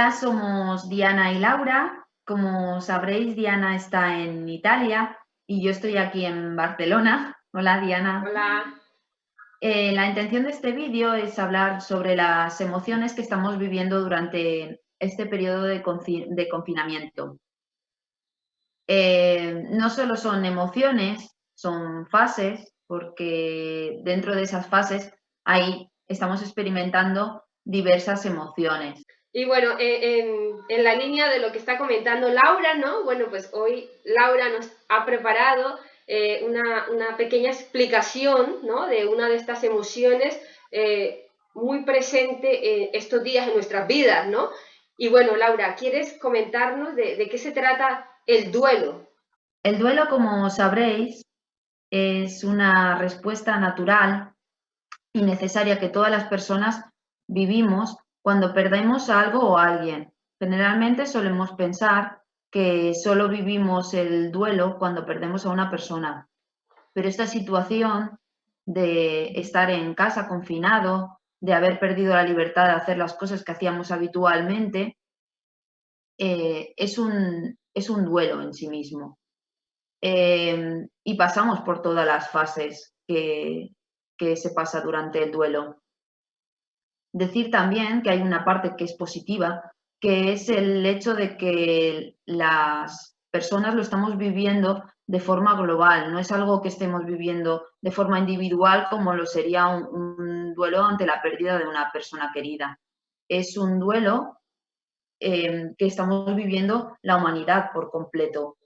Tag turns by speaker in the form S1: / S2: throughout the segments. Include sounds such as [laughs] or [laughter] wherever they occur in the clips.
S1: Hola, somos Diana y Laura. Como sabréis, Diana está en Italia y yo estoy aquí en Barcelona. Hola, Diana.
S2: Hola.
S1: Eh, la intención de este vídeo es hablar sobre las emociones que estamos viviendo durante este periodo de, confinamiento. Eh, no solo son emociones, son fases, porque dentro de esas fases ahí estamos experimentando diversas emociones.
S2: Y bueno, eh, en, la línea de lo que está comentando Laura, ¿no? Bueno, pues hoy Laura nos ha preparado eh, una, pequeña explicación, ¿no? De una de estas emociones eh, muy presente estos días en nuestras vidas, ¿no? Y bueno, Laura, ¿quieres comentarnos de qué se trata el duelo?
S1: El duelo, como sabréis, es una respuesta natural y necesaria que todas las personas vivimos cuando perdemos algo o alguien. Generalmente solemos pensar que solo vivimos el duelo cuando perdemos a una persona, pero esta situación de estar en casa confinado, de haber perdido la libertad de hacer las cosas que hacíamos habitualmente, eh, es, un, es, un, duelo en sí mismo. Eh, y pasamos por todas las fases que, que se pasa durante el duelo. Decir también que hay una parte que es positiva, que es el hecho de que las personas lo estamos viviendo de forma global, no es algo que estemos viviendo de forma individual como lo sería un, duelo ante la pérdida de una persona querida. Es un duelo em, que estamos viviendo la humanidad por completo.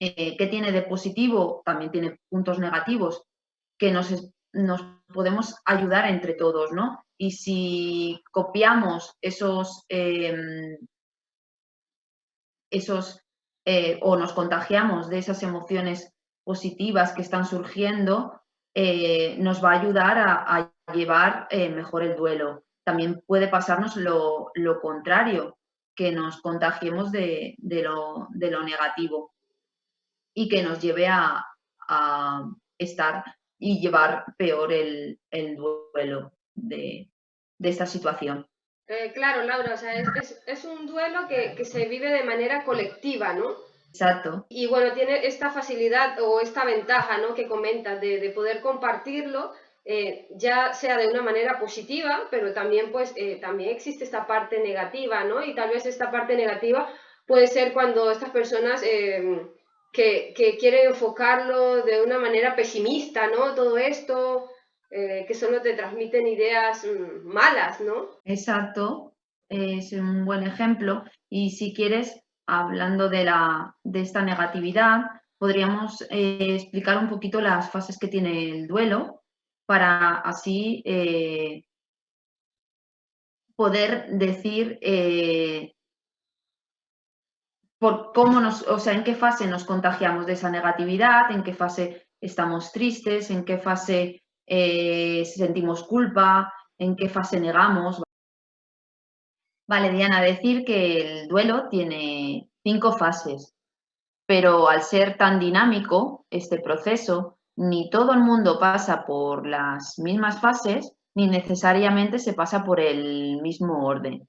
S1: Eh, ¿Qué tiene de positivo? También tiene puntos negativos, que nos, nos podemos ayudar entre todos, ¿no? Y si copiamos esos, em, esos eh, o nos contagiamos de esas emociones positivas que están surgiendo, eh, nos va a ayudar a, llevar eh, mejor el duelo. También puede pasarnos lo, contrario, que nos contagiemos de, lo, negativo y que nos lleve a, estar y llevar peor el duelo de, esta situación.
S2: Eh, claro, Laura, o sea, es, un duelo que, se vive de manera colectiva, ¿no?
S1: Exacto.
S2: Y bueno, tiene esta facilidad o esta ventaja, ¿no? Que comentas de, poder compartirlo, eh, ya sea de una manera positiva, pero también, pues, eh, también existe esta parte negativa, ¿no? Y tal vez esta parte negativa puede ser cuando estas personas que, que quieren enfocarlo de una manera pesimista, ¿no? Todo esto, eh, que solo te transmiten ideas mm, malas, ¿no?
S1: Exacto, es un buen ejemplo. Y si quieres, hablando de, la, de esta negatividad, podríamos eh, explicar un poquito las fases que tiene el duelo para así eh, poder decir por cómo nos, o sea, en qué fase nos contagiamos de esa negatividad, en qué fase estamos tristes, en qué fase eh, sentimos culpa, en qué fase negamos. Vale, Diana, decir que el duelo tiene cinco fases, pero al ser tan dinámico este proceso, ni todo el mundo pasa por las mismas fases, ni necesariamente se pasa por el mismo orden.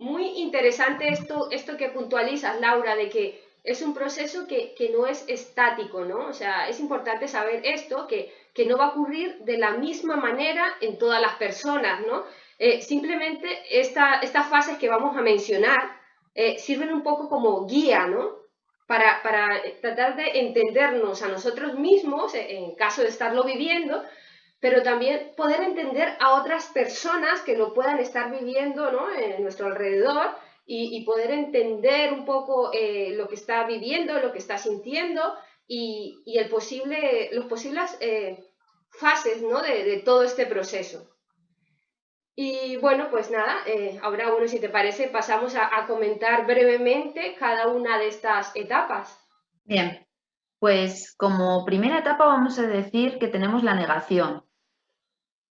S2: Muy interesante esto, esto que puntualizas, Laura, de que es un proceso que, no es estático, ¿no? O sea, es importante saber esto, que, no va a ocurrir de la misma manera en todas las personas, ¿no? Eh, simplemente estas fases que vamos a mencionar eh, sirven un poco como guía, ¿no? Para, tratar de entendernos a nosotros mismos, en caso de estarlo viviendo, pero también poder entender a otras personas que lo puedan estar viviendo, ¿no? En nuestro alrededor y, poder entender un poco eh, lo que está viviendo, lo que está sintiendo y, el posible, los posibles eh, fases ¿no? de, todo este proceso. Y bueno, pues nada, eh, ahora bueno, si te parece, pasamos a, comentar brevemente cada una de estas etapas.
S1: Bien, pues como primera etapa vamos a decir que tenemos la negación.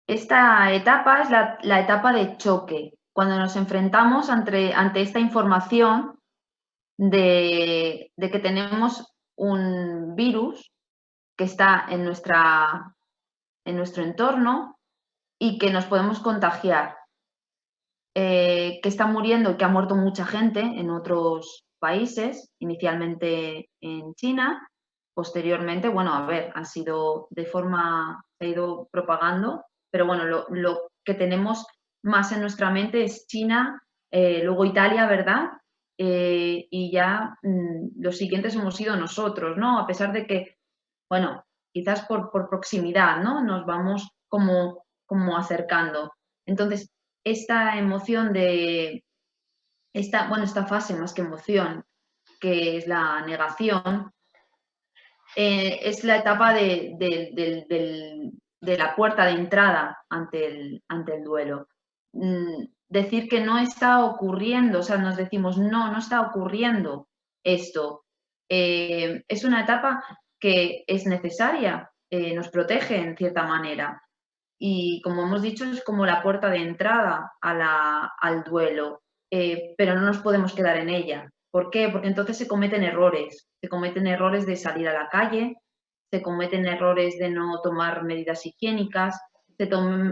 S1: Esta etapa es la, etapa de choque, cuando nos enfrentamos ante, esta información de, que tenemos un virus que está en, nuestro entorno y que nos podemos contagiar. eh, que está muriendo y que ha muerto mucha gente en otros países, inicialmente en China, posteriormente, bueno, a ver, ha sido de forma, ha ido propagando, pero bueno, lo, que tenemos más en nuestra mente es China, eh, luego Italia, ¿verdad? Eh, y ya mm, los siguientes hemos sido nosotros, ¿no? A pesar de que, bueno, quizás por, por proximidad, ¿no? Nos vamos como, como acercando. Entonces, esta emoción de, esta, bueno, esta fase más que emoción, que es la negación, eh, es la etapa de, la puerta de entrada ante el, ante el duelo. Mm, decir que no está ocurriendo, o sea, nos decimos, no, no está ocurriendo esto. Eh, es una etapa que es necesaria, eh, nos protege en cierta manera, y como hemos dicho es como la puerta de entrada al duelo, eh, pero no nos podemos quedar en ella. ¿Por qué? Porque entonces se cometen errores, se cometen errores de salir a la calle, se cometen errores de no tomar medidas higiénicas,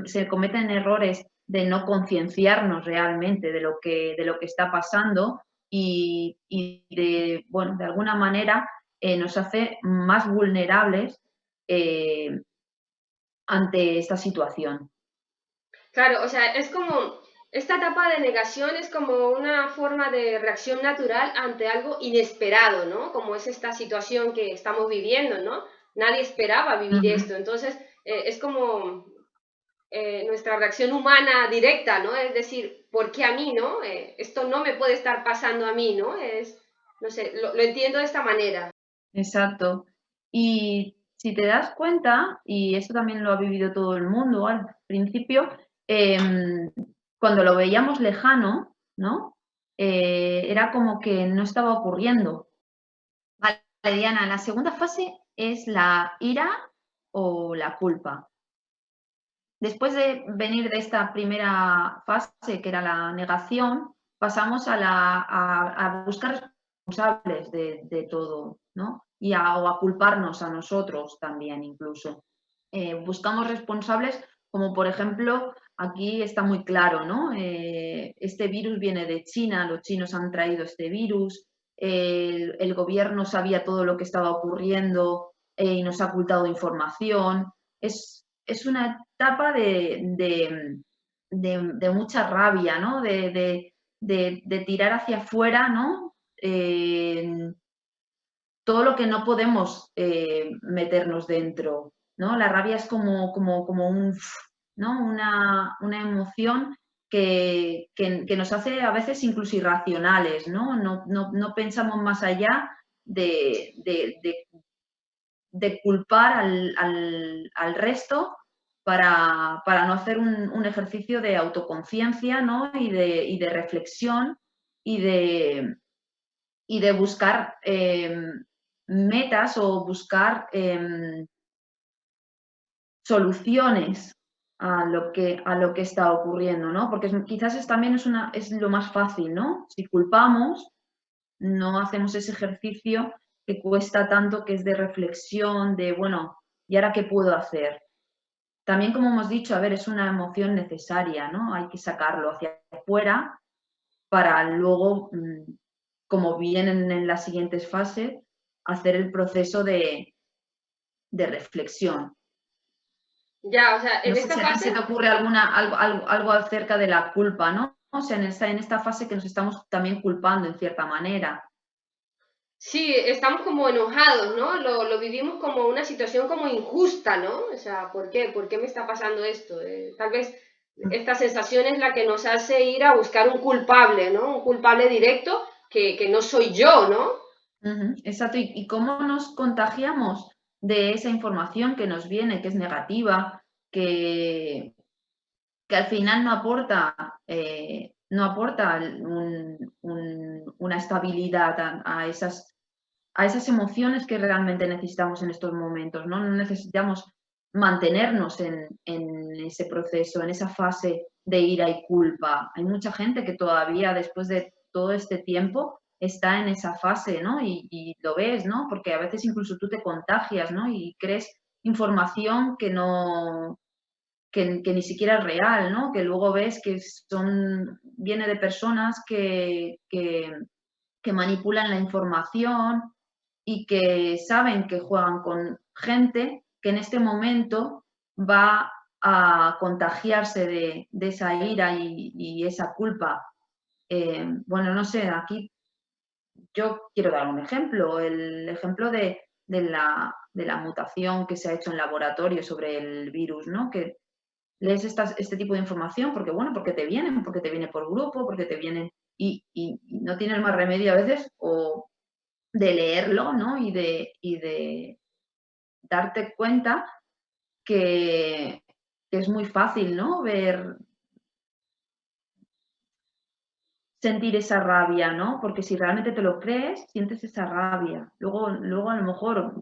S1: se, cometen errores de no concienciarnos realmente de lo que, de lo que está pasando y, de, bueno, de alguna manera eh, nos hace más vulnerables eh, ante esta situación.
S2: Claro, o sea, es como, esta etapa de negación es como una forma de reacción natural ante algo inesperado, ¿no? Como es esta situación que estamos viviendo, ¿no? Nadie esperaba vivir esto, entonces eh, es como eh, nuestra reacción humana directa, ¿no? Es decir, ¿por qué a mí, no? Eh, esto no me puede estar pasando a mí, ¿no? Es, no sé, lo, lo entiendo de esta manera.
S1: Exacto. Y si te das cuenta, y esto también lo ha vivido todo el mundo al principio, em, cuando lo veíamos lejano, ¿no? Era como que no estaba ocurriendo. Vale, Diana, la segunda fase es la ira o la culpa. Después de venir de esta primera fase, que era la negación, pasamos a, la, a, buscar responsables de, de todo, ¿no? y a, o culparnos a nosotros también incluso. Eh, buscamos responsables como por ejemplo, aquí está muy claro, ¿no? Eh, este virus viene de China, los chinos han traído este virus, el, gobierno sabía todo lo que estaba ocurriendo eh, y nos ha ocultado información. Es, es una etapa de, de, mucha rabia, ¿no? De, tirar hacia afuera, ¿no? todo lo que no podemos eh, meternos dentro, ¿no? La rabia es como, como, como un, ¿no? una, emoción que, nos hace a veces incluso irracionales, ¿no? No, pensamos más allá de, de, culpar al, resto para, no hacer un, ejercicio de autoconciencia ¿no? y, de, y de reflexión y de, y de buscar eh, metas o buscar em, soluciones a lo, que, a lo que está ocurriendo, ¿no? Porque quizás es, también es, una, es lo más fácil, ¿no? Si culpamos, no hacemos ese ejercicio que cuesta tanto, que es de reflexión, de, bueno, ¿y ahora qué puedo hacer? También, como hemos dicho, a ver, es una emoción necesaria, ¿no? Hay que sacarlo hacia afuera para luego, mm, como vienen en las siguientes fases, hacer el proceso de, reflexión.
S2: Ya, o sea, en esta fase...
S1: se te ocurre alguna, algo, algo, acerca de la culpa, ¿no? O sea, en esta, en esta fase que nos estamos también culpando en cierta manera.
S2: Sí, estamos como enojados, ¿no? Lo, vivimos como una situación como injusta, ¿no? O sea, ¿por qué? ¿Por qué me está pasando esto? Eh, tal vez esta sensación es la que nos hace ir a buscar un culpable, ¿no? Un culpable directo que, que no soy yo, ¿no?
S1: exacto. ¿Y, cómo nos contagiamos de esa información que nos viene, que es negativa, que, que al final no aporta, eh, no aporta una estabilidad a, esas, a esas emociones que realmente necesitamos en estos momentos? No, necesitamos mantenernos en, en, ese proceso, en esa fase de ira y culpa. Hay mucha gente que todavía después de todo este tiempo está en esa fase, ¿no? Y, lo ves, ¿no? Porque a veces incluso tú te contagias, ¿no? Y crees información que no, que, ni siquiera es real, ¿no? Que luego ves que son, viene de personas que, que, manipulan la información y que saben que juegan con gente que en este momento va a contagiarse de, esa ira y, esa culpa. Eh, bueno, no sé, aquí yo quiero dar un ejemplo, el ejemplo de, la, mutación que se ha hecho en laboratorio sobre el virus, ¿no? Que lees este tipo de información porque, bueno, porque te vienen, porque te viene por grupo, porque te vienen y, no tienes más remedio a veces o de leerlo, ¿no? Y de, y de darte cuenta que, es muy fácil, ¿no? Ver, sentir esa rabia, ¿no? Porque si realmente te lo crees, sientes esa rabia. Luego, luego a lo mejor,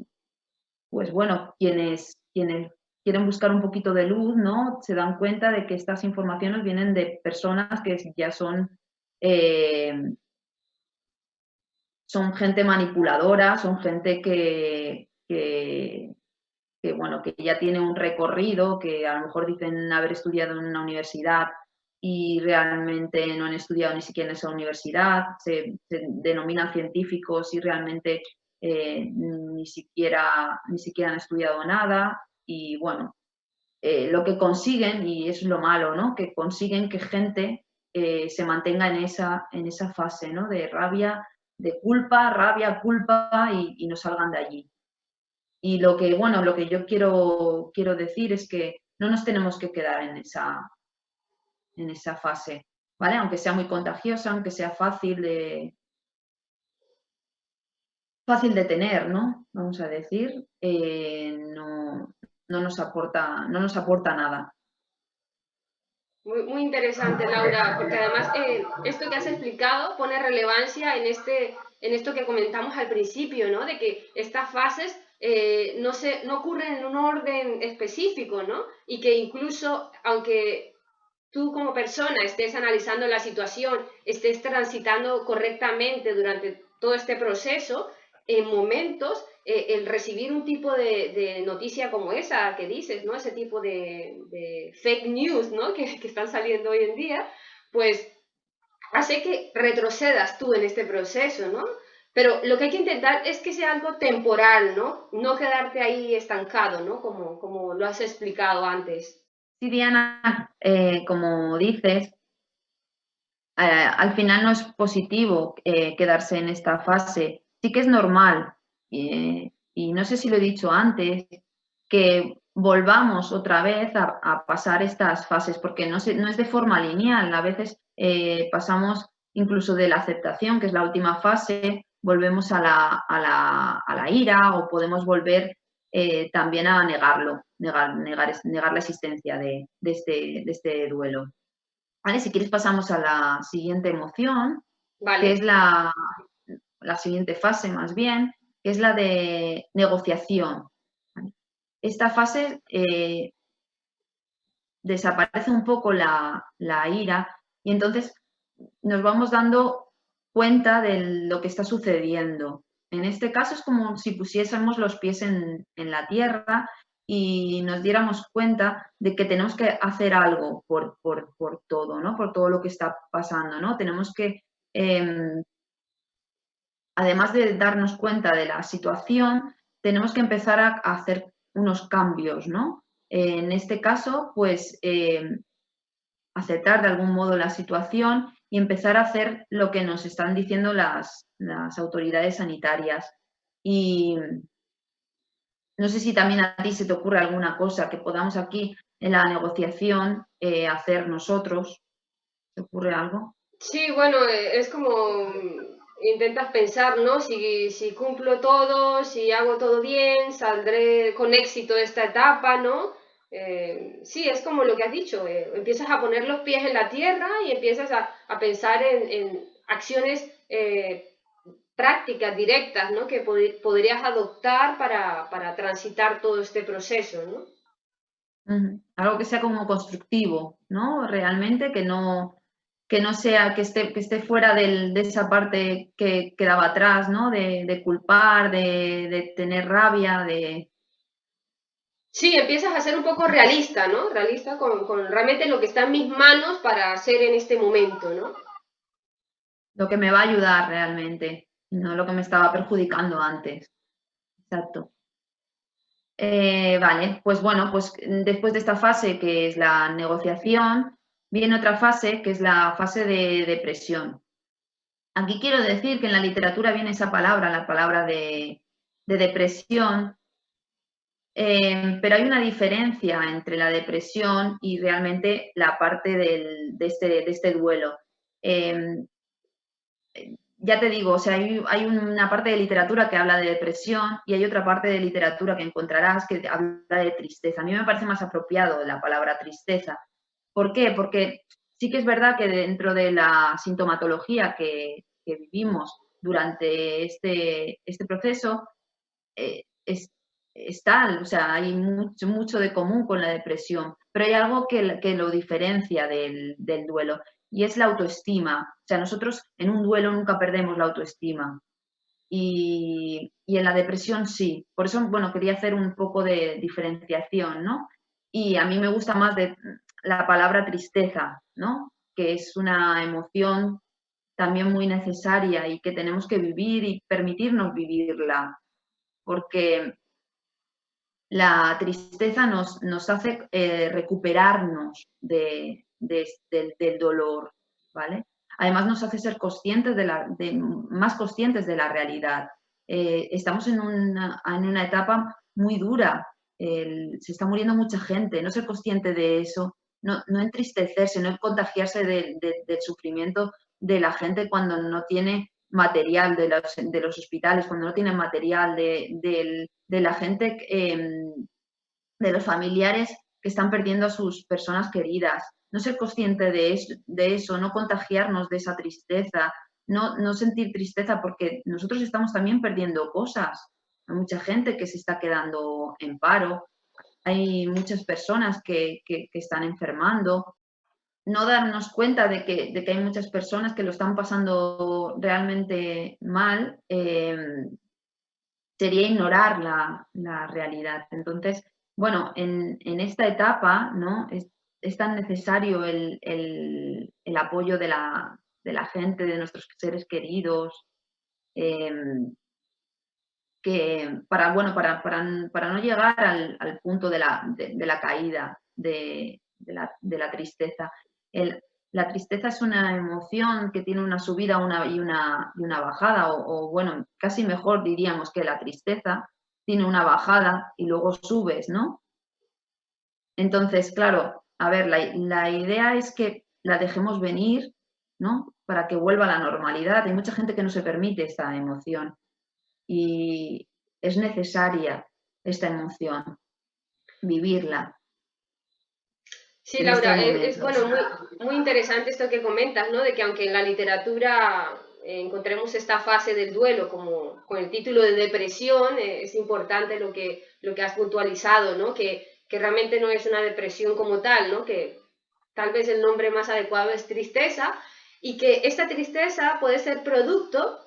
S1: pues bueno, quienes, quienes quieren buscar un poquito de luz, ¿no? Se dan cuenta de que estas informaciones vienen de personas que ya son, eh, son gente manipuladora, son gente que, que, que, bueno, que ya tiene un recorrido, que a lo mejor dicen haber estudiado en una universidad y realmente no han estudiado ni siquiera en esa universidad, se, denominan científicos y realmente eh, ni, siquiera, ni siquiera han estudiado nada y bueno, eh, lo que consiguen, y es lo malo, ¿no? que consiguen que gente eh, se mantenga en esa, en esa fase ¿no? de rabia, de culpa, rabia, culpa y, y no salgan de allí. Y lo que, bueno, lo que yo quiero, quiero decir es que no nos tenemos que quedar en esa, en esa fase, ¿vale? Aunque sea muy contagiosa, aunque sea fácil de, fácil de tener, ¿no? Vamos a decir, eh, no, nos aporta, no nos aporta nada.
S2: Muy, muy interesante, Laura, porque además eh, esto que has explicado pone relevancia en, este, en esto que comentamos al principio, ¿no? De que estas fases eh, no, se, no ocurren en un orden específico, ¿no? Y que incluso, aunque tú como persona estés analizando la situación, estés transitando correctamente durante todo este proceso, en momentos eh, el recibir un tipo de, noticia como esa que dices, ¿no? Ese tipo de, fake news, ¿no? [laughs] Que, que, están saliendo hoy en día, pues hace que retrocedas tú en este proceso, ¿no? Pero lo que hay que intentar es que sea algo temporal, ¿no? No quedarte ahí estancado, ¿no? Como, como lo has explicado antes.
S1: Sí, Diana, eh, como dices, eh, al final no es positivo eh, quedarse en esta fase. Sí que es normal, y no sé si lo he dicho antes, que volvamos otra vez a, pasar estas fases, porque no, no, es de forma lineal. A veces pasamos incluso de la aceptación, que es la última fase, volvemos a la, ira o podemos volver eh, también a negarlo, negar, negar, negar la existencia de, este, este, duelo. ¿Vale? Si quieres pasamos a la siguiente emoción, que es la, la, siguiente fase más bien, que es la de negociación. Esta fase eh, desaparece un poco la, la ira y entonces nos vamos dando cuenta de lo que está sucediendo. En este caso es como si pusiésemos los pies en, la tierra y nos diéramos cuenta de que tenemos que hacer algo por, todo, ¿no? Por todo lo que está pasando, ¿no? Tenemos que, em, además de darnos cuenta de la situación, tenemos que empezar a, hacer unos cambios, ¿no? en este caso, pues, em, aceptar de algún modo la situación y empezar a hacer lo que nos están diciendo las, autoridades sanitarias. Y no sé si también a ti se te ocurre alguna cosa que podamos aquí en la negociación eh, hacer nosotros. ¿Te ocurre algo?
S2: Sí, bueno, eh, es como intentas pensar, ¿no? Si, si cumplo todo, si hago todo bien, saldré con éxito de esta etapa, ¿no? Eh, sí, es como lo que has dicho, eh, empiezas a poner los pies en la tierra y empiezas a, pensar en, acciones eh, prácticas, directas, ¿no? que podrías adoptar para, transitar todo este proceso.
S1: ¿no? Algo que sea como constructivo, ¿no? Realmente que no, que no sea, que esté, que esté fuera de esa parte que quedaba atrás, ¿no? De, culpar, de, de tener rabia, de,
S2: Sí, empiezas a ser un poco realista, ¿no? Realista con, realmente lo que está en mis manos para hacer en este momento, ¿no?
S1: Lo que me va a ayudar realmente, no lo que me estaba perjudicando antes. Exacto. Eh, vale, pues bueno, pues después de esta fase que es la negociación, viene otra fase que es la fase de depresión. Aquí quiero decir que en la literatura viene esa palabra, la palabra de, depresión, eh, pero hay una diferencia entre la depresión y realmente la parte de, este, este, duelo. Eh, ya te digo, o sea, hay, una parte de literatura que habla de depresión y hay otra parte de literatura que encontrarás que habla de tristeza. A mí me parece más apropiado la palabra tristeza. ¿Por qué? Porque sí que es verdad que dentro de la sintomatología que, vivimos durante este, este proceso, eh, es, tal, o sea, hay mucho, mucho de común con la depresión, pero hay algo que, que lo diferencia del, del duelo y es la autoestima. O sea, nosotros en un duelo nunca perdemos la autoestima. Y, en la depresión sí. Por eso, bueno, quería hacer un poco de diferenciación, ¿no? Y a mí me gusta más de la palabra tristeza, ¿no? Que es una emoción también muy necesaria y que tenemos que vivir y permitirnos vivirla. Porque la tristeza nos, hace eh, recuperarnos de, del dolor, ¿vale? Además nos hace ser conscientes de la, más conscientes de la realidad. Eh, estamos en una, en una, etapa muy dura, se está muriendo mucha gente, no ser consciente de eso, no, no entristecerse, no contagiarse del sufrimiento de la gente cuando no tiene material de los, de los hospitales, cuando no tiene material de, la gente, em, de los familiares que están perdiendo a sus personas queridas no ser consciente de eso, de eso no contagiarnos de esa tristeza, no, no, sentir tristeza porque nosotros estamos también perdiendo cosas. Hay mucha gente que se está quedando en paro, hay muchas personas que, están enfermando. No darnos cuenta de que, de que, hay muchas personas que lo están pasando realmente mal eh, sería ignorar la, la, realidad. Entonces, bueno, en, en esta etapa, ¿no? es tan necesario el, apoyo de la, gente, de nuestros seres queridos, em, que para, bueno, para, para, no llegar al, punto de la, de, la caída, de, la, tristeza. La tristeza es una emoción que tiene una subida una, y, una, y una bajada, o, bueno, casi mejor diríamos que la tristeza tiene una bajada y luego subes, ¿no? Entonces, claro, a ver, la, idea es que la dejemos venir, ¿no? Para que vuelva a la normalidad. Hay mucha gente que no se permite esta emoción y es necesaria esta emoción, vivirla.
S2: Sí, Laura, es, bueno, muy, muy, interesante esto que comentas, ¿no? De que aunque en la literatura encontremos esta fase del duelo como con el título de depresión, eh, es importante lo que, lo que has puntualizado, ¿no? Que que realmente no es una depresión como tal, ¿no? que tal vez el nombre más adecuado es tristeza, y que esta tristeza puede ser producto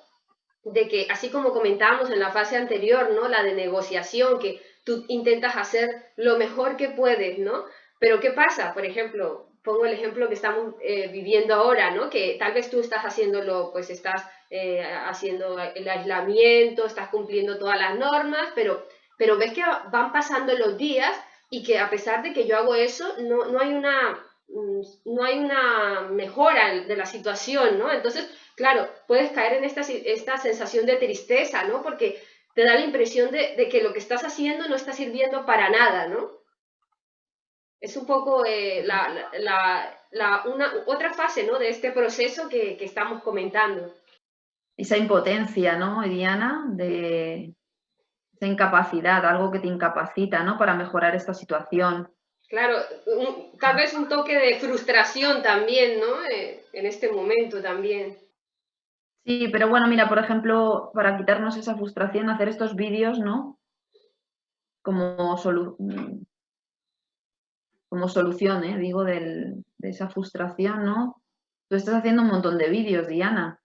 S2: de que, así como comentábamos en la fase anterior, ¿no? la de negociación, que tú intentas hacer lo mejor que puedes, ¿no? Pero ¿qué pasa? Por ejemplo, pongo el ejemplo que estamos eh, viviendo ahora, ¿no? Que tal vez tú estás haciéndolo, pues estás eh, haciendo el aislamiento, estás cumpliendo todas las normas, pero, pero ves que van pasando los días y que a pesar de que yo hago eso, no, no, hay, una, mm, no hay una mejora de la situación, ¿no? Entonces, claro, puedes caer en esta, esta sensación de tristeza, ¿no? Porque te da la impresión de, que lo que estás haciendo no está sirviendo para nada, ¿no? Es un poco eh, la, la, la, una, otra fase, ¿no? De este proceso que, que estamos comentando.
S1: Esa impotencia, ¿no, Diana? De, esa incapacidad, algo que te incapacita, ¿no? Para mejorar esta situación.
S2: Claro, tal vez un toque de frustración también, ¿no? Eh, en este momento también.
S1: Sí, pero bueno, mira, por ejemplo, para quitarnos esa frustración, hacer estos vídeos, ¿no? Como, como solución, ¿eh? digo, de esa frustración, ¿no? Tú estás haciendo un montón de vídeos, Diana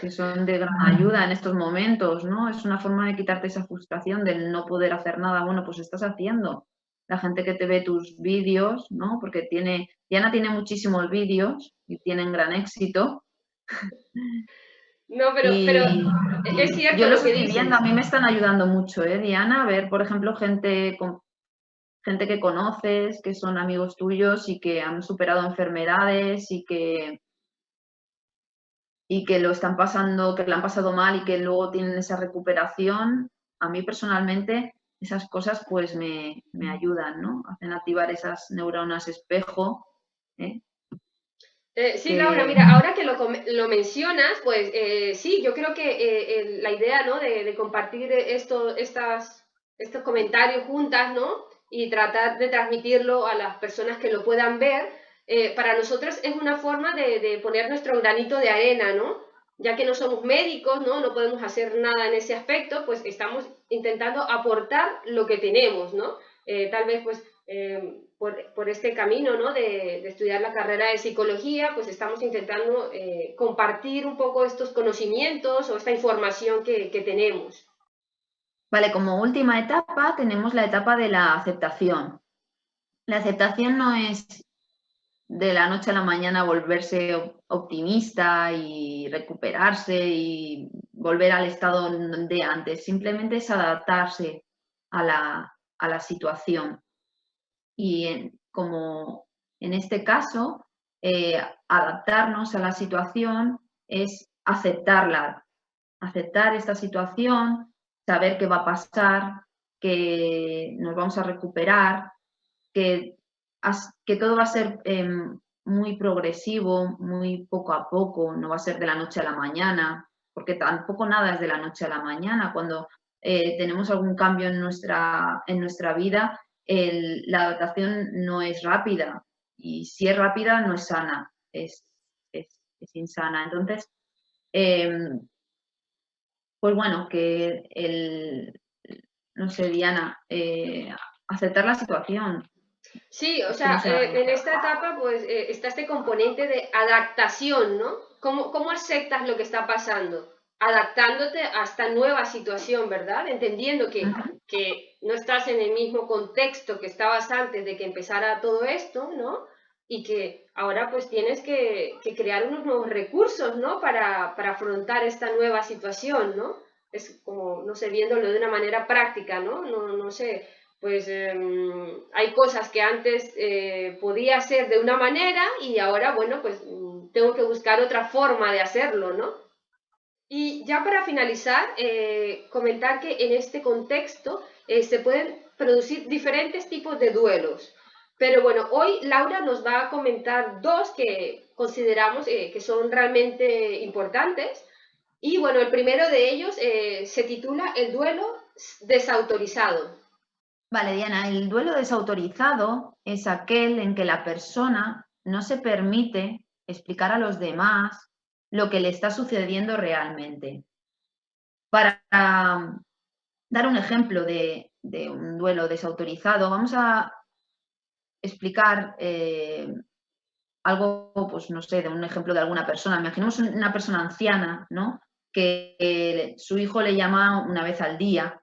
S1: que son de gran ayuda en estos momentos, ¿no? Es una forma de quitarte esa frustración del no poder hacer nada. Bueno, pues estás haciendo. la gente que te ve tus vídeos, ¿no? Porque tiene, Diana tiene muchísimos vídeos y tienen gran éxito.
S2: No, pero, pero es cierto.
S1: Yo lo estoy viendo, a mí me están ayudando mucho, ¿eh, Diana? A ver, por ejemplo, gente, con, gente que conoces, que son amigos tuyos y que han superado enfermedades y que, y que lo están pasando, que lo han pasado mal y que luego tienen esa recuperación. A mí personalmente esas cosas pues me, ayudan, ¿no? Hacen activar esas neuronas espejo. ¿eh?
S2: Eh, sí, Laura, mira, ahora que lo, mencionas, pues eh, sí, yo creo que la idea, ¿no? De, compartir esto, estas, estos comentarios juntas, ¿no? Y tratar de transmitirlo a las personas que lo puedan ver, para nosotros es una forma de, de, poner nuestro granito de arena, ¿no? ya que no somos médicos, ¿no? no podemos hacer nada en ese aspecto, pues estamos intentando aportar lo que tenemos, ¿no? Eh, tal vez pues eh, por, este camino ¿no? de, estudiar la carrera de psicología, pues estamos intentando eh, compartir un poco estos conocimientos o esta información que, que tenemos.
S1: Vale, como última etapa tenemos la etapa de la aceptación. La aceptación no es de la noche a la mañana volverse optimista y recuperarse y volver al estado de antes, simplemente es adaptarse a la, situación. Y como en este caso, eh, adaptarnos a la situación es aceptarla, aceptar esta situación, saber qué va a pasar, que nos vamos a recuperar, que que todo va a ser em, muy progresivo, muy poco a poco, no va a ser de la noche a la mañana, porque tampoco nada es de la noche a la mañana. Cuando eh, tenemos algún cambio en nuestra, en nuestra vida, la adaptación no es rápida y si es rápida no es sana, es, insana. Entonces, em, pues bueno, que el, no sé, Diana, eh, aceptar la situación,
S2: Sí, o sea, eh, en esta etapa pues eh, está este componente de adaptación, ¿no? ¿Cómo, ¿Cómo aceptas lo que está pasando? Adaptándote a esta nueva situación, ¿verdad? Entendiendo que, que no estás en el mismo contexto que estabas antes de que empezara todo esto, ¿no? Y que ahora pues tienes que, que crear unos nuevos recursos, ¿no? Para, para afrontar esta nueva situación, ¿no? Es como, no sé, viéndolo de una manera práctica, ¿no? No, no sé, pues em, hay cosas que antes eh, podía hacer de una manera y ahora, bueno, pues mm, tengo que buscar otra forma de hacerlo, ¿no? Y ya para finalizar, eh, comentar que en este contexto eh, se pueden producir diferentes tipos de duelos. Pero bueno, hoy Laura nos va a comentar dos que consideramos que son realmente importantes. Y bueno, el primero de ellos se titula El duelo desautorizado.
S1: Vale, Diana, el duelo desautorizado es aquel en que la persona no se permite explicar a los demás lo que le está sucediendo realmente. Para um, dar un ejemplo de, un duelo desautorizado, vamos a explicar eh, algo, pues no sé, de un ejemplo de alguna persona. Imaginemos una persona anciana, ¿no? Que eh, su hijo le llama una vez al día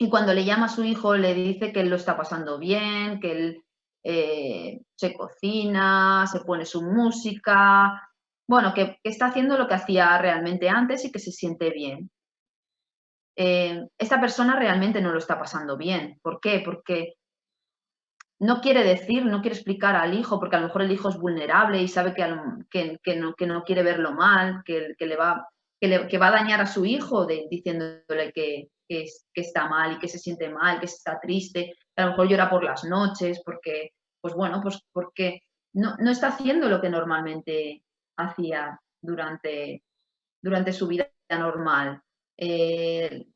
S1: y cuando le llama a su hijo le dice que él lo está pasando bien, que él eh, se cocina, se pone su música, bueno, que, está haciendo lo que hacía realmente antes y que se siente bien. Esta persona realmente no lo está pasando bien. ¿Por qué? Porque no quiere decir, no quiere explicar al hijo, porque a lo mejor el hijo es vulnerable y sabe que, que, no, quiere verlo mal, que, le va, que, va a dañar a su hijo diciéndole que, que, está mal y que se siente mal, que está triste, a lo mejor llora por las noches, porque, pues bueno, pues porque no, está haciendo lo que normalmente hacía durante, durante su vida normal. Eh,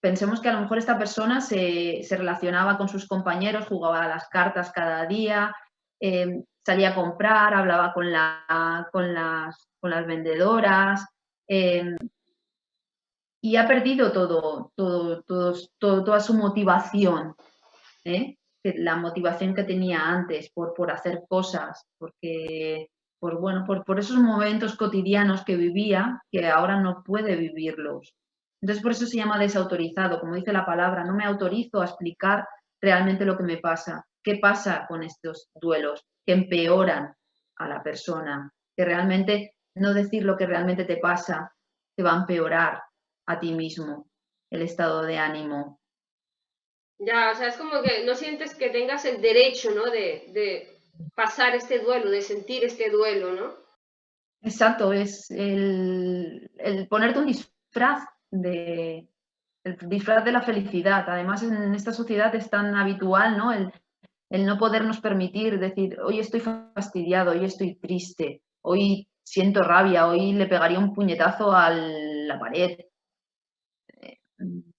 S1: pensemos que a lo mejor esta persona se, relacionaba con sus compañeros, jugaba a las cartas cada día, eh, salía a comprar, hablaba con, con, las, con las vendedoras, eh, y ha perdido todo, todo, todo, toda su motivación, ¿eh? la motivación que tenía antes por, por hacer cosas, porque por, bueno, por, por, esos momentos cotidianos que vivía, que ahora no puede vivirlos. Entonces por eso se llama desautorizado, como dice la palabra, no me autorizo a explicar realmente lo que me pasa. ¿Qué pasa con estos duelos que empeoran a la persona? Que realmente no decir lo que realmente te pasa te va a empeorar a ti mismo el estado de ánimo.
S2: Ya, o sea, es como que no sientes que tengas el derecho, ¿no? De, de pasar este duelo, de sentir este duelo, ¿no?
S1: Exacto, es el, el ponerte un disfraz de, el disfraz de la felicidad. Además, en esta sociedad es tan habitual, ¿no? El, el no podernos permitir decir, hoy estoy fastidiado, hoy estoy triste, hoy siento rabia, hoy le pegaría un puñetazo a la pared. Eh,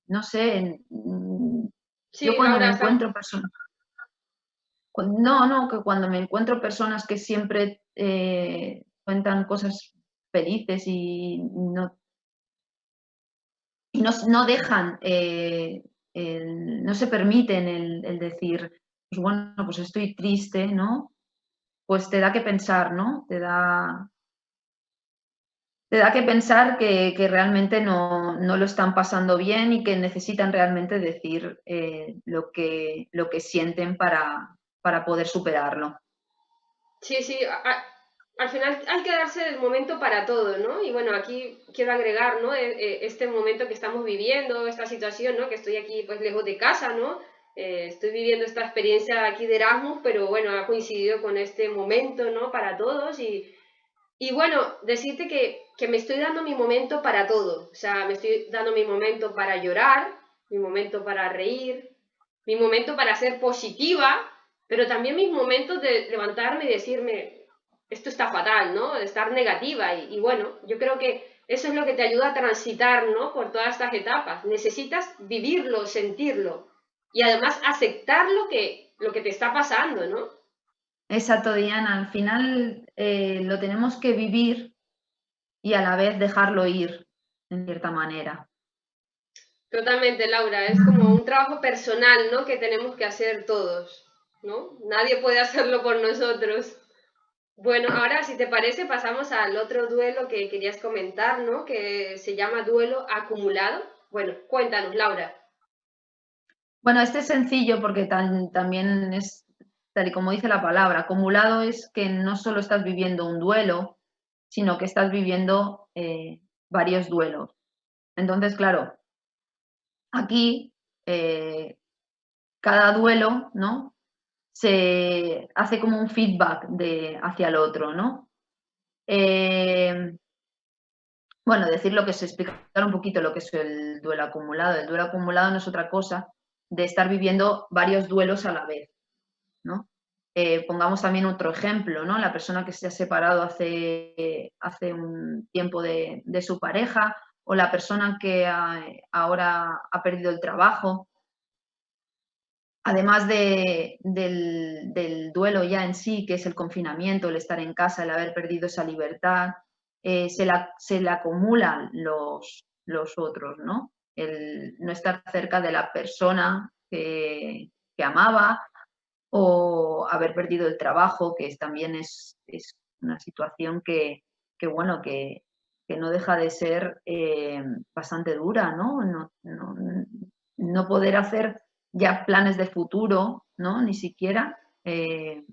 S1: no sé, yo cuando me encuentro personas... No, no, que cuando me encuentro personas que siempre eh, cuentan cosas felices y no y no, dejan, eh, no se permiten el, decir, pues bueno, pues estoy triste, ¿no? Pues te da que pensar, ¿no? Te da, te da que pensar que, realmente no, lo están pasando bien y que necesitan realmente decir eh, lo, que, lo que sienten para, para poder superarlo.
S2: Sí, sí, al final hay que darse el momento para todo, ¿no? Y bueno, aquí quiero agregar, ¿no? E, e, este momento que estamos viviendo, esta situación, ¿no? Que estoy aquí pues lejos de casa, ¿no? Eh, estoy viviendo esta experiencia aquí de Erasmus, pero bueno, ha coincidido con este momento, ¿no? Para todos y, y bueno, decirte que, que me estoy dando mi momento para todo, o sea, me estoy dando mi momento para llorar, mi momento para reír, mi momento para ser positiva, pero también mis momentos de levantarme y decirme, esto está fatal, ¿no? Estar negativa y, bueno, yo creo que eso es lo que te ayuda a transitar, ¿no? Por todas estas etapas. Necesitas vivirlo, sentirlo y además aceptar lo que, lo que te está pasando, ¿no?
S1: Exacto, Diana. Al final eh, lo tenemos que vivir y a la vez dejarlo ir, en cierta manera.
S2: Totalmente, Laura. Es como un trabajo personal, ¿no? Que tenemos que hacer todos, ¿no? Nadie puede hacerlo por nosotros. Bueno, ahora si te parece pasamos al otro duelo que querías comentar, ¿no? Que se llama duelo acumulado. Bueno, cuéntanos, Laura.
S1: Bueno, este es sencillo porque también es, tal y como dice la palabra, acumulado es que no solo estás viviendo un duelo, sino que estás viviendo eh, varios duelos. Entonces, claro, aquí eh, cada duelo, ¿no? Se hace como un feedback de, hacia el otro, ¿no? Eh, bueno, decir lo que es explicar un poquito lo que es el duelo acumulado. El duelo acumulado no es otra cosa de estar viviendo varios duelos a la vez, ¿no? Eh, pongamos también otro ejemplo, ¿no? La persona que se ha separado hace, hace un tiempo de, de su pareja o la persona que ahora ha perdido el trabajo además del, duelo ya en sí, que es el confinamiento, el estar en casa, el haber perdido esa libertad, eh, se, le acumulan los, otros, ¿no? El no estar cerca de la persona que, amaba o haber perdido el trabajo, que también es, una situación que, bueno, que, no deja de ser eh, bastante dura, no, no poder hacer ya planes de futuro, ¿no? Ni siquiera. Eh,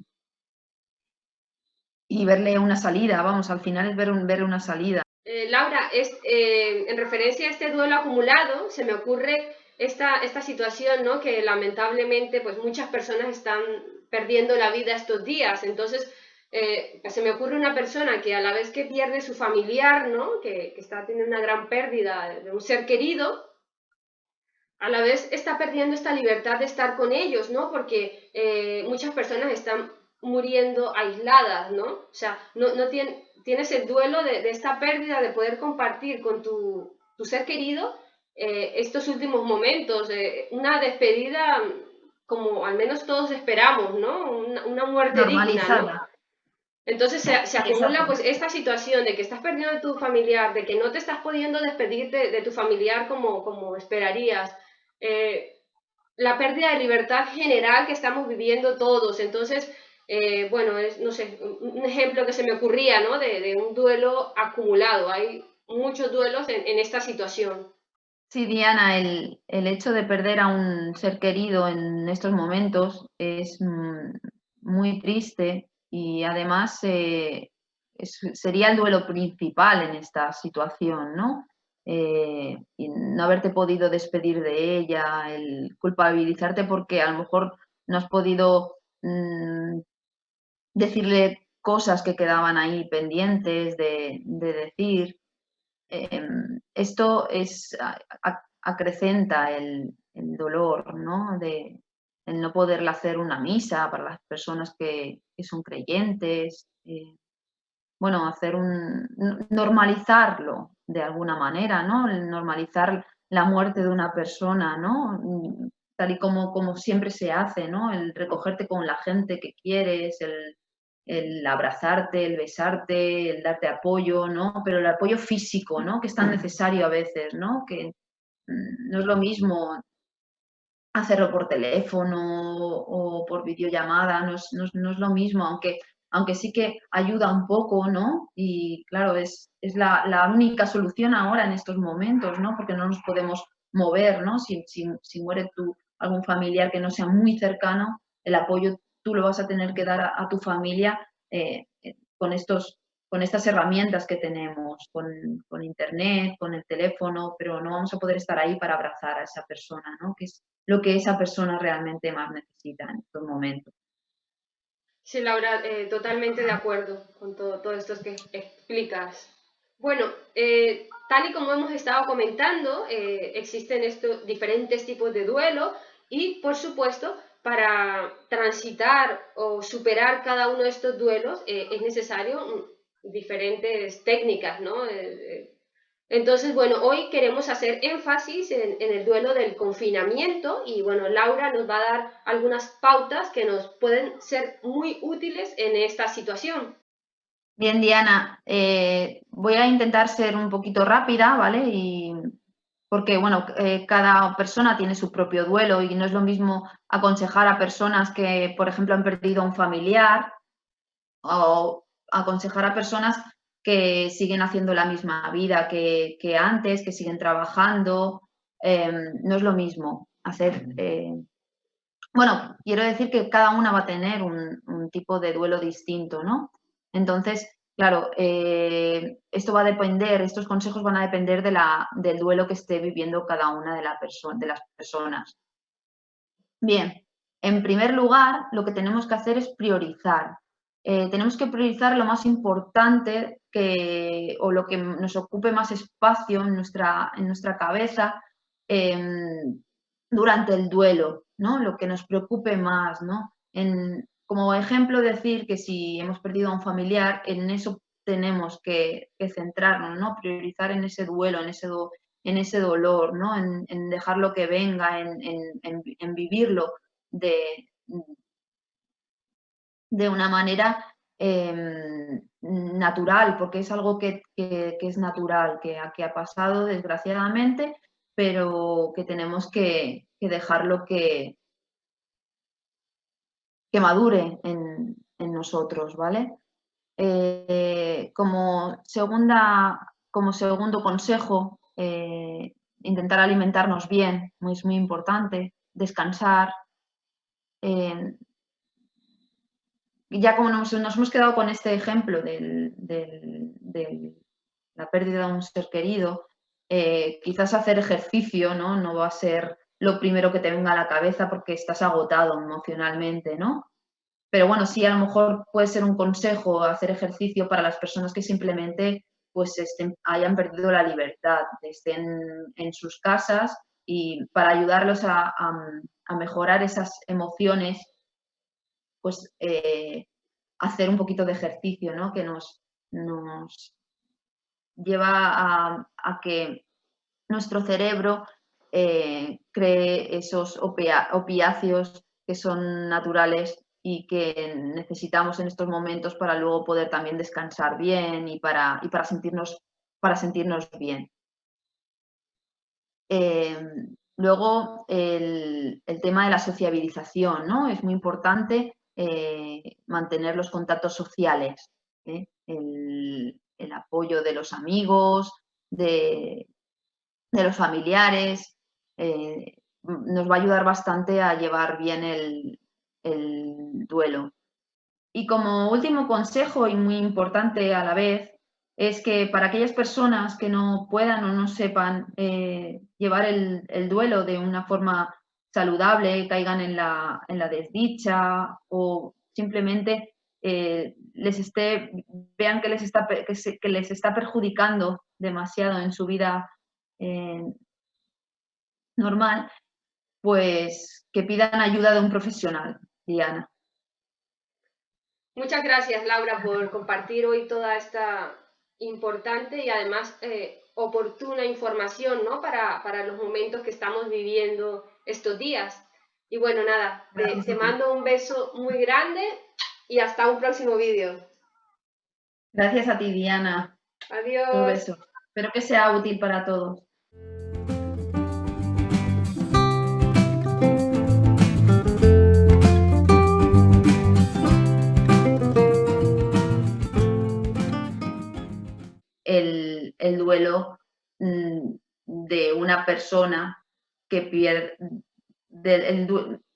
S1: y verle una salida, vamos, al final es ver, ver una salida.
S2: Eh, Laura, es, eh, en referencia a este duelo acumulado, se me ocurre esta, esta situación, ¿no? Que lamentablemente, pues muchas personas están perdiendo la vida estos días. Entonces, se me ocurre una persona que a la vez que pierde su familiar, ¿no? Que, que está teniendo una gran pérdida de un ser querido, a la vez está perdiendo esta libertad de estar con ellos, ¿no? Porque eh, muchas personas están muriendo aisladas, ¿no? O sea, no, no tienes el duelo de, esta pérdida de poder compartir con tu, ser querido eh, estos últimos momentos, una despedida como al menos todos esperamos, ¿no? Una, muerte digna, ¿no? Entonces se, acumula pues esta situación de que estás perdiendo a tu familiar, de que no te estás pudiendo despedir de, tu familiar como, como esperarías, eh, la pérdida de libertad general que estamos viviendo todos. Entonces, eh, bueno, es, no sé, un ejemplo que se me ocurría, ¿no? De, un duelo acumulado. Hay muchos duelos en, esta situación.
S1: Sí, Diana, el, hecho de perder a un ser querido en estos momentos es mm, muy triste y además eh, sería el duelo principal en esta situación, ¿no? Eh, y no haberte podido despedir de ella, el culpabilizarte porque a lo mejor no has podido mm, decirle cosas que quedaban ahí pendientes de, decir. Em, esto es, acrecenta el, dolor, ¿no? De el no poderle hacer una misa para las personas que, son creyentes. Eh, bueno, hacer un, normalizarlo de alguna manera, ¿no? normalizar la muerte de una persona, ¿no? Tal y como, como siempre se hace, ¿no? El recogerte con la gente que quieres, el, el abrazarte, el besarte, el darte apoyo, ¿no? Pero el apoyo físico, ¿no? Que es tan necesario a veces, ¿no? Que mm, no es lo mismo hacerlo por teléfono o por videollamada, no es, no es lo mismo, aunque aunque sí que ayuda un poco, ¿no? Y claro, es, es la, única solución ahora en estos momentos, ¿no? Porque no nos podemos mover, ¿no? Si, si, muere tu, algún familiar que no sea muy cercano, el apoyo tú lo vas a tener que dar a, tu familia eh, eh, con, estos, con estas herramientas que tenemos, con, con, internet, con el teléfono, pero no vamos a poder estar ahí para abrazar a esa persona, ¿no? Que es lo que esa persona realmente más necesita en estos momentos.
S2: Sí, Laura, eh, totalmente de acuerdo con todo, todo esto que explicas. Bueno, eh, tal y como hemos estado comentando, eh, existen estos diferentes tipos de duelo y, por supuesto, para transitar o superar cada uno de estos duelos es necesario diferentes técnicas, ¿no? Entonces, bueno, hoy queremos hacer énfasis en, el duelo del confinamiento y, bueno, Laura nos va a dar algunas pautas que nos pueden ser muy útiles en esta situación.
S1: Bien, Diana, eh, voy a intentar ser un poquito rápida, ¿vale? Y porque, bueno, eh, cada persona tiene su propio duelo y no es lo mismo aconsejar a personas que, por ejemplo, han perdido a un familiar o aconsejar a personas que siguen haciendo la misma vida que, antes, que siguen trabajando. Em, no es lo mismo hacer... Eh, bueno, quiero decir que cada una va a tener un, tipo de duelo distinto, ¿no? Entonces, claro, eh, esto va a depender, estos consejos van a depender de la, del duelo que esté viviendo cada una de, la de las personas. Bien, en primer lugar, lo que tenemos que hacer es priorizar. Eh, tenemos que priorizar lo más importante o lo que nos ocupe más espacio en nuestra, en nuestra cabeza em, durante el duelo, ¿no? lo que nos preocupe más. ¿no? En, como ejemplo, decir que si hemos perdido a un familiar, en eso tenemos que, centrarnos, ¿no? priorizar en ese duelo, en ese, en ese dolor, ¿no? en, en dejarlo que venga, en, en vivirlo de, de una manera em, natural, porque es algo que, es natural, que, que, ha pasado desgraciadamente, pero que tenemos que, dejarlo que, que madure en, nosotros, ¿vale? Eh, como, segunda, como segundo consejo, eh, intentar alimentarnos bien, es muy importante, descansar, eh, ya como nos, hemos quedado con este ejemplo de la pérdida de un ser querido, eh, quizás hacer ejercicio ¿no? no va a ser lo primero que te venga a la cabeza porque estás agotado emocionalmente, ¿no? Pero bueno, sí a lo mejor puede ser un consejo hacer ejercicio para las personas que simplemente pues hayan perdido la libertad, estén en sus casas y para ayudarlos a mejorar esas emociones pues eh, hacer un poquito de ejercicio, ¿no? Que nos, nos lleva a, que nuestro cerebro eh, cree esos opiáceos que son naturales y que necesitamos en estos momentos para luego poder también descansar bien y para, y para, sentirnos, para sentirnos bien. Em, luego, el, el, tema de la sociabilización, ¿no? Es muy importante eh, mantener los contactos sociales, ¿eh? el, apoyo de los amigos, de, los familiares, eh, nos va a ayudar bastante a llevar bien el, duelo. Y como último consejo y muy importante a la vez, es que para aquellas personas que no puedan o no sepan llevar el, duelo de una forma saludable, caigan en la, en la desdicha o simplemente eh, les esté, vean que les está, que, les está perjudicando demasiado en su vida eh, normal, pues que pidan ayuda de un profesional, Diana.
S2: Muchas gracias, Laura, por compartir hoy toda esta importante y además eh, oportuna información ¿no? para, para, los momentos que estamos viviendo estos días. Y bueno, nada, te, mando un beso muy grande y hasta un próximo vídeo.
S1: Gracias a ti, Diana.
S2: Adiós.
S1: Un beso. Espero que sea útil para todos. el, duelo mm, de una persona que pierde,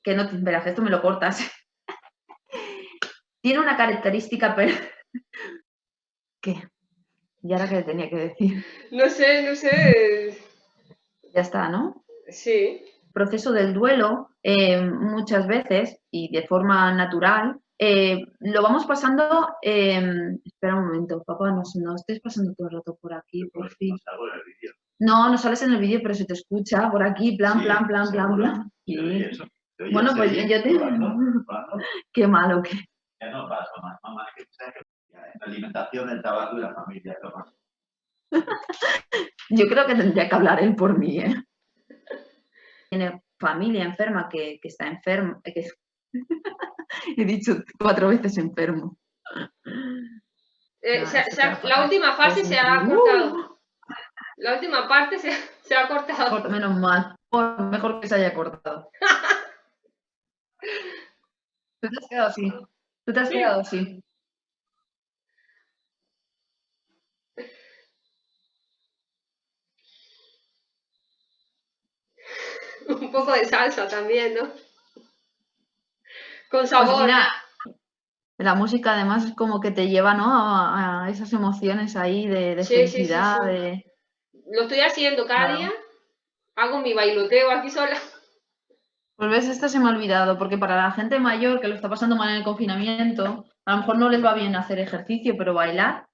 S1: que no, verás, esto me lo cortas. Tiene una característica, pero... [laughs] ¿Qué? ¿Y ahora qué le tenía que decir?
S2: No sé, no sé.
S1: Ya está, ¿no?
S2: Sí.
S1: El proceso del duelo, eh, muchas veces, y de forma natural, eh, lo vamos pasando, em, espera un momento, papá, no, no estés pasando todo el rato por aquí, por fin. No, no sales en el vídeo, pero se te escucha por aquí, plan, plan, plan, plan, plan. Bueno, pues yo te... [laughs] Qué malo que...
S3: Ya no pasa más, mamá, que la alimentación, el trabajo y la familia, [laughs]
S1: Yo creo que tendría que hablar él por mí, ¿eh? Tiene familia enferma que, que está enferma, que, [laughs] He dicho cuatro veces enfermo.
S2: Eh, la última fase se ha cortado. La última parte se, [laughs] se ha cortado.
S1: menos mal. Mejor que se haya cortado. [laughs] Tú te has quedado así. Tú te has quedado así. [laughs]
S2: Un poco de salsa también, ¿no? Con pues
S1: sabor. la música además es como que te lleva ¿no? a, esas emociones ahí de, felicidad.
S2: Lo estoy haciendo cada día. Hago mi bailoteo aquí sola.
S1: Pues ves, esto se me ha olvidado, porque para la gente mayor que lo está pasando mal en el confinamiento, a lo mejor no les va bien hacer ejercicio, pero bailar